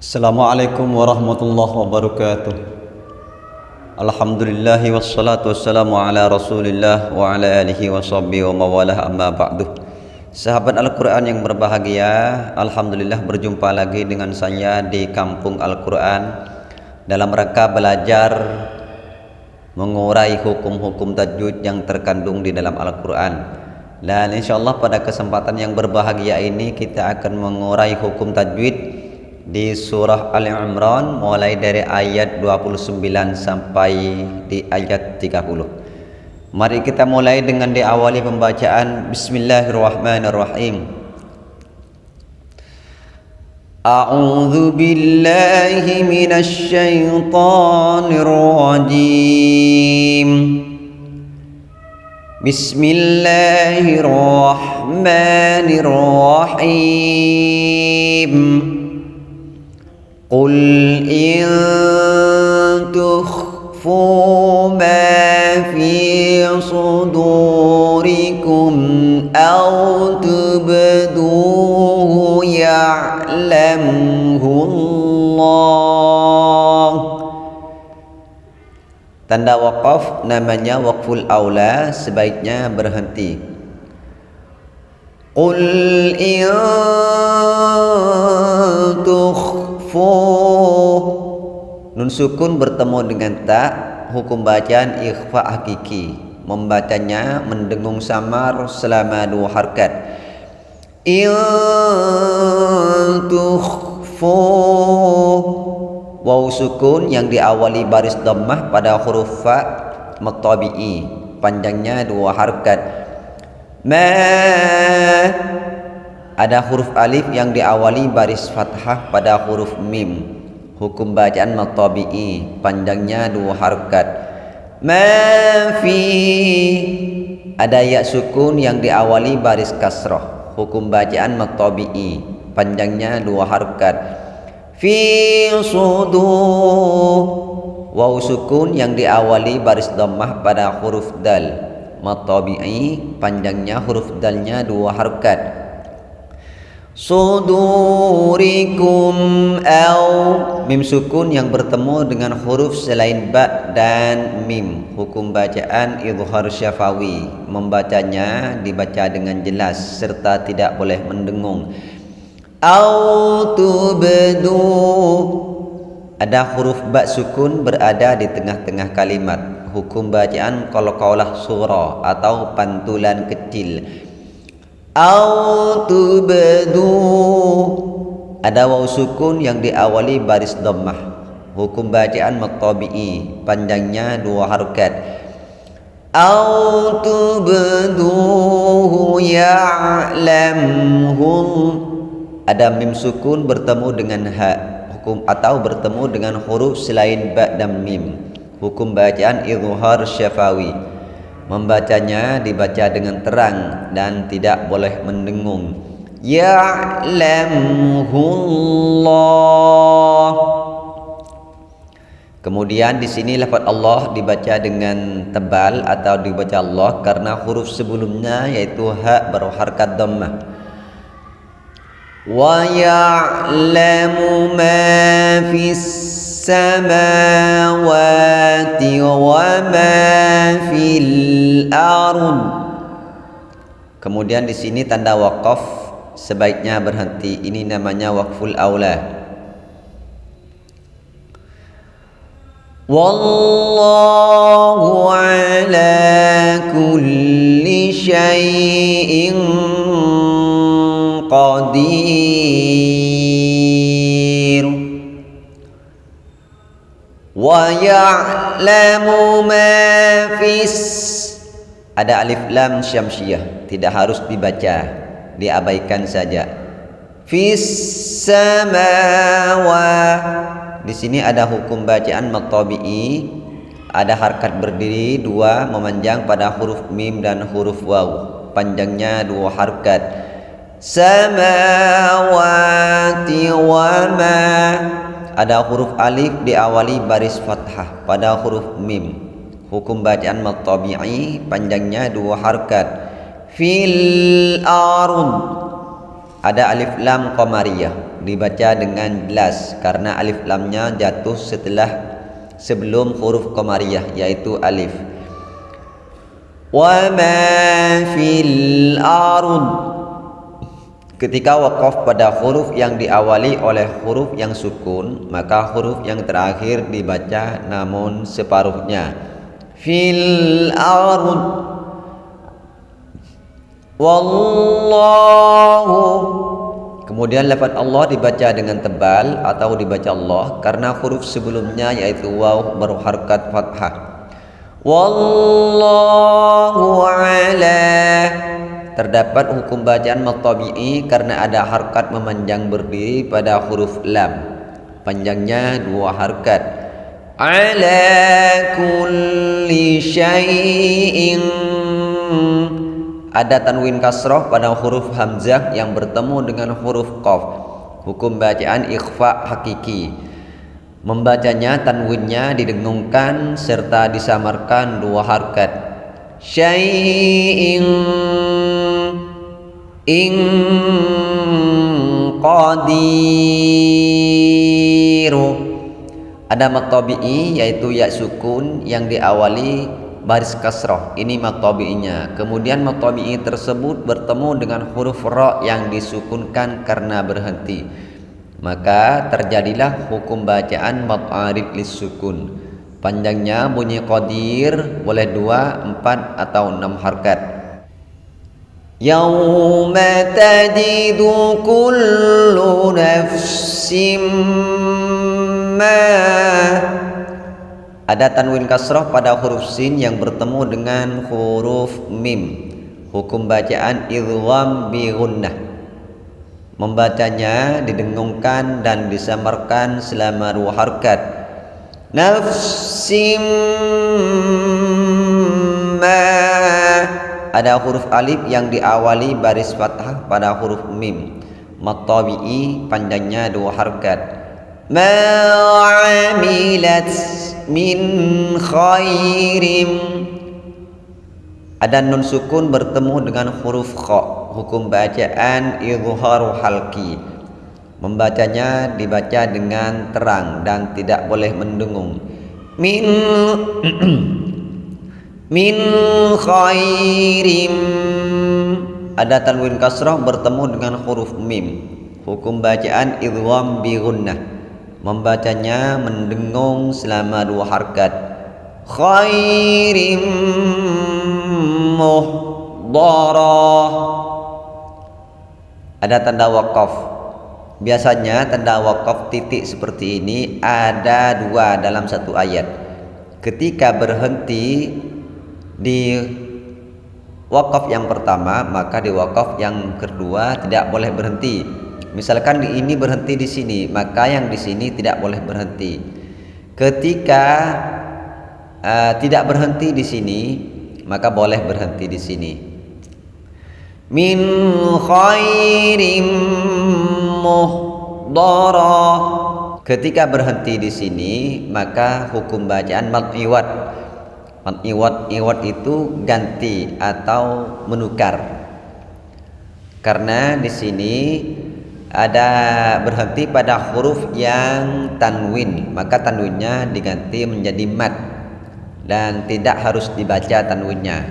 Assalamualaikum warahmatullahi wabarakatuh. Alhamdulillahi wassalatu wassalamu ala rasulillah wa ala alihi wa sahbihi wa mawalah amma ba'du. Sahabat Al-Quran yang berbahagia Alhamdulillah berjumpa lagi dengan saya di kampung Al-Quran Dalam rangka belajar mengurai hukum-hukum tajwid yang terkandung di dalam Al-Quran. Dan insyaAllah pada kesempatan yang berbahagia ini kita akan mengurai hukum tajwid di surah Ali Imran mulai dari ayat 29 sampai di ayat 30. Mari kita mulai dengan diawali pembacaan Bismillahirrahmanirrahim. A'udzu billahi minasy syaithanir rajim. Bismillahirrahmanirrahim. Wakaf namanya wakful aula sebaiknya berhenti. Qul in fuh Nun sukun bertemu dengan tak Hukum bacaan ikhfa hakiki. Membacanya mendengung samar selama dua harkat. Intukhfuh Waw sukun yang diawali baris dhammah pada huruf fa matabi'i. Panjangnya dua harkat Ma. Ada huruf alif yang diawali baris fathah pada huruf mim. Hukum bacaan matabi'i. Panjangnya dua harakat ma fi. Ada ya sukun yang diawali baris kasrah. Hukum bacaan matabi'i. Panjangnya dua harakat fi sudu. Waw sukun yang diawali baris dhammah pada huruf dal. Matabi'i panjangnya huruf dalnya dua harakat sudurikum au. Mim sukun yang bertemu dengan huruf selain ba dan mim. Hukum bacaan izhar syafawi. Membacanya dibaca dengan jelas serta tidak boleh mendengung au tubdu ada huruf ba sukun berada di tengah-tengah kalimat. Hukum bacaan qalqalah surah atau pantulan kecil. Au tubdu ada waw sukun yang diawali baris dhammah. Hukum bacaan maqtabi'i panjangnya dua harokat. Au tubduhu ya'lamhu ada mim sukun bertemu dengan ha hukum atau bertemu dengan huruf selain ba dan mim hukum bacaan izhar syafawi Membacanya dibaca dengan terang dan tidak boleh mendengung. Ya'lamuhullah. Kemudian di sini lafaz Allah dibaca dengan tebal atau dibaca Allah karena huruf sebelumnya yaitu ha berharkat dhammah. Wa ya'lamu ma fis السماوات وما في الأرض Kemudian di sini tanda wakaf sebaiknya berhenti. Ini namanya wakful aula. Wallahu ala kulli syai'in wa ya'lamu ma fis. Ada alif lam syamsiyah. Tidak harus dibaca diabaikan saja. Fis samawa. Di sini ada hukum bacaan maqtabi'i ada harkat berdiri dua memanjang pada huruf mim dan huruf waw. Panjangnya dua harkat samawati wa ma. Ada huruf alif diawali baris fathah pada huruf mim. Hukum bacaan matabi'i panjangnya dua harkat. Fil arun. Ada alif lam qamariyah dibaca dengan jelas karena alif lamnya jatuh setelah sebelum huruf qamariyah yaitu alif. Wa ma fil ard ketika wakaf pada huruf yang diawali oleh huruf yang sukun maka huruf yang terakhir dibaca namun separuhnya. Fil ard. Wallahu. Kemudian lafaz Allah dibaca dengan tebal atau dibaca Allah karena huruf sebelumnya yaitu waw berharkat fathah. Wallahu ala Terdapat hukum bacaan matabi'i karena ada harkat memanjang berdiri pada huruf lam. Panjangnya dua harkat. Ala kulli syai'in. Ada tanwin kasroh pada huruf hamzah yang bertemu dengan huruf qaf. Hukum bacaan ikhfa hakiki. Membacanya tanwinnya didengungkan serta disamarkan dua harkat. Syai'in ing qadiru. Ada matabi'i yaitu ya sukun yang diawali baris kasroh. Ini matabi'inya kemudian matabi'i tersebut bertemu dengan huruf ra yang disukunkan karena berhenti. Maka terjadilah hukum bacaan mat'arif lisukun panjangnya bunyi qadir boleh dua, empat atau enam harkat Yawma tajidu kullu nafsim ma ada tanwin kasrah pada huruf sin yang bertemu dengan huruf mim hukum bacaan idgham bi gunnah Membacanya didengungkan dan disamarkan selama dua harkat. Nafsim ma ada huruf alif yang diawali baris fathah pada huruf mim. Matabi'i panjangnya dua harkat. Ma amilat min khairim ada nun sukun bertemu dengan huruf kha hukum bacaan izharu halki membacanya dibaca dengan terang dan tidak boleh mendengung min min khairim. Ada tanwin kasrah bertemu dengan huruf mim. Hukum bacaan idgham bi gunnah membacanya mendengung selama dua harkat. Khairim muhdarah. Ada tanda wakaf. Biasanya tanda wakaf titik seperti ini ada dua dalam satu ayat. Ketika berhenti di wakaf yang pertama maka di wakaf yang kedua tidak boleh berhenti. Misalkan ini berhenti di sini maka yang di sini tidak boleh berhenti. Ketika uh, tidak berhenti di sini maka boleh berhenti di sini. Min khairim muhdara. Ketika berhenti di sini maka hukum bacaan mat iwat iwat itu ganti atau menukar. Karena di sini ada berhenti pada huruf yang tanwin maka tanwinnya diganti menjadi mat dan tidak harus dibaca tanwinnya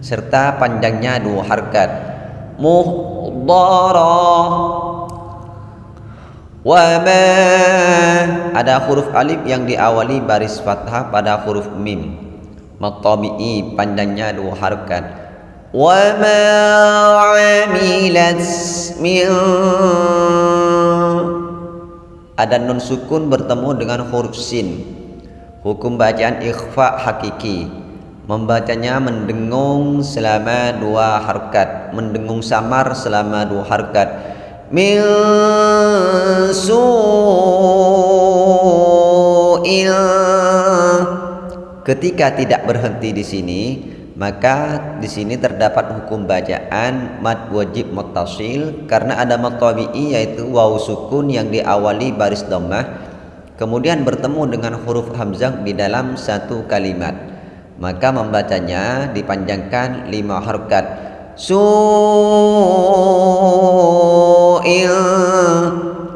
serta panjangnya dua harkat. Muhdara. Wa ma. Ada huruf alif yang diawali baris fathah pada huruf mim matabi'i panjangnya dua ma amilat min ada nun sukun bertemu dengan huruf sin. Hukum bacaan ikhfa hakiki. Membacanya mendengung selama dua harkat. Mendengung samar selama dua harkat. Min su'il Ketika tidak berhenti di sini maka di sini terdapat hukum bacaan mad wajib muttasil karena ada mad tabi'i yaitu waw sukun yang diawali baris dhammah kemudian bertemu dengan huruf hamzah di dalam satu kalimat. Maka membacanya dipanjangkan lima harkat. Su'il.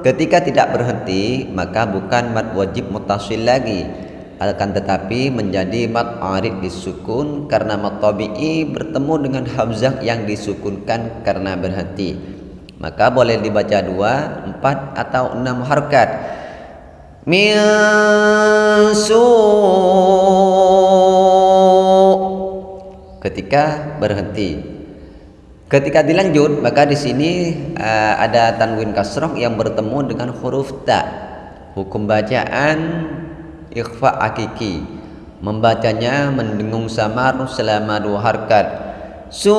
Ketika tidak berhenti maka bukan mad wajib mutasil lagi akan tetapi menjadi mad arid disukun karena mad tabi'i bertemu dengan hamzah yang disukunkan karena berhenti. Maka boleh dibaca dua, empat atau enam harkat. Min ketika berhenti. Ketika dilanjut maka di sini uh, ada tanwin kasroh yang bertemu dengan huruf ta. Hukum bacaan ikhfa akiki membacanya mendengung samar selama dua harkat. Su'il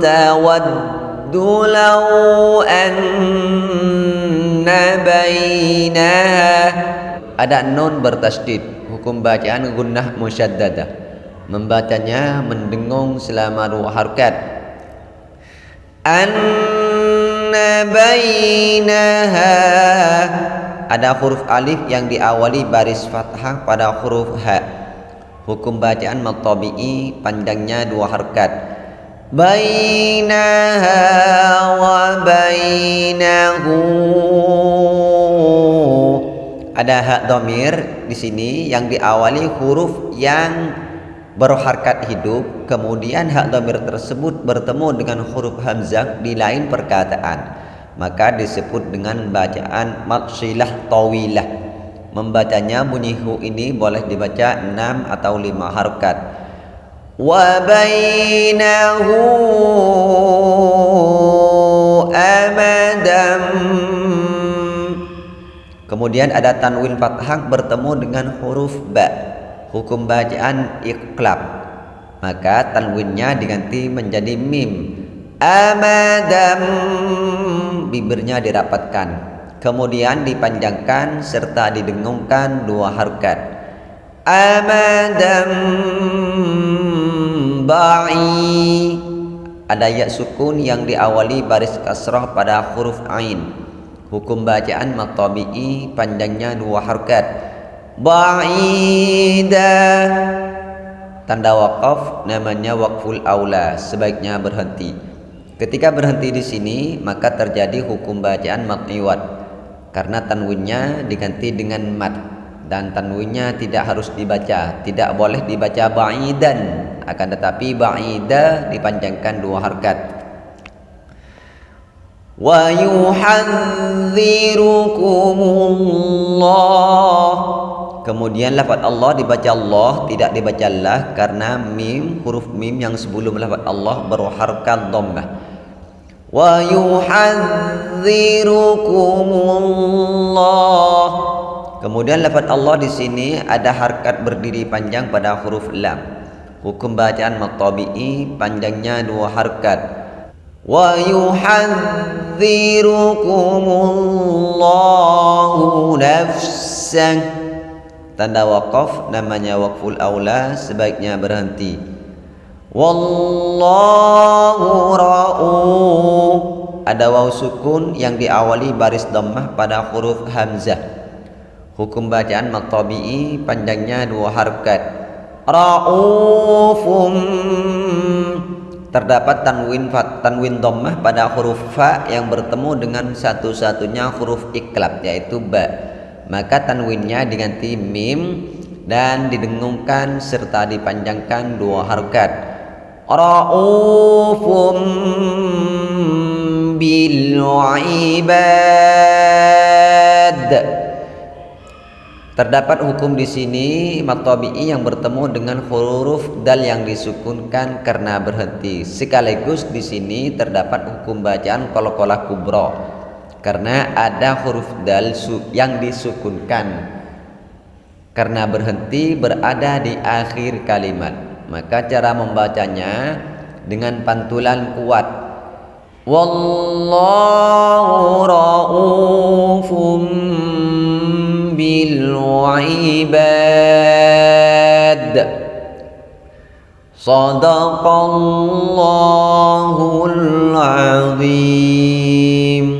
tawaddu law anna bainaha ada nun bertasdid hukum bacaan gunnah musyaddadah. Membacanya mendengung selama dua harkat bainaha. Ada huruf alif yang diawali baris fathah pada huruf ha. Hukum bacaan matabi'i panjangnya dua harkat. Bainaha wa bainahu. Ada hak domir di sini yang diawali huruf yang berharkat hidup kemudian hak domir tersebut bertemu dengan huruf hamzah di lain perkataan. Maka disebut dengan bacaan maksilah tawilah. Membacanya bunyi hu ini boleh dibaca 6 atau 5 harkat. Wa bainahu amadam Kemudian ada tanwin fathah bertemu dengan huruf ba. Hukum bacaan iklab. Maka tanwinnya diganti menjadi mim. Amadam bibirnya dirapatkan. Kemudian dipanjangkan serta didengungkan dua harkat. Amadam ba'i ada ya sukun yang diawali baris kasrah pada huruf ain Hukum bacaan matabi'i panjangnya dua harkat. Ba'ida. Tanda wakaf namanya wakful aula sebaiknya berhenti. Ketika berhenti di sini maka terjadi hukum bacaan matniwat karena tanwinnya diganti dengan mat dan tanwinnya tidak harus dibaca, tidak boleh dibaca ba'idan. Akan tetapi ba'ida dipanjangkan dua harkat. Wa yuhadzirkumullah Kemudian lafaz Allah dibaca Allah tidak dibaca lah karena mim huruf mim yang sebelum lafaz Allah berharakat dhammah. Wa yuhadzirukumullah. Kemudian lafaz Allah di sini ada harkat berdiri panjang pada huruf lam. Hukum bacaan matabi'i panjangnya dua harkat. Wa yuhadzirukumullahu nafsan. Tanda wakaf namanya wakful aula sebaiknya berhenti. Wallahu ra'u. Ada waw sukun yang diawali baris dhammah pada huruf hamzah. Hukum bacaan matabi'i panjangnya dua harkat ra'ufum terdapat tanwin fat tanwin dhammah pada huruf fa yang bertemu dengan satu-satunya huruf iklab yaitu ba maka tanwinnya diganti mim dan didengungkan serta dipanjangkan dua harkat. Raufum bil ibad. Terdapat hukum di sini matabi'i yang bertemu dengan huruf dal yang disukunkan karena berhenti. Sekaligus di sini terdapat hukum bacaan kolokola kubro karena ada huruf dal yang disukunkan. Karena berhenti berada di akhir kalimat. Maka cara membacanya dengan pantulan kuat. Wallahu raufum bil ibad sadaqallahul azim.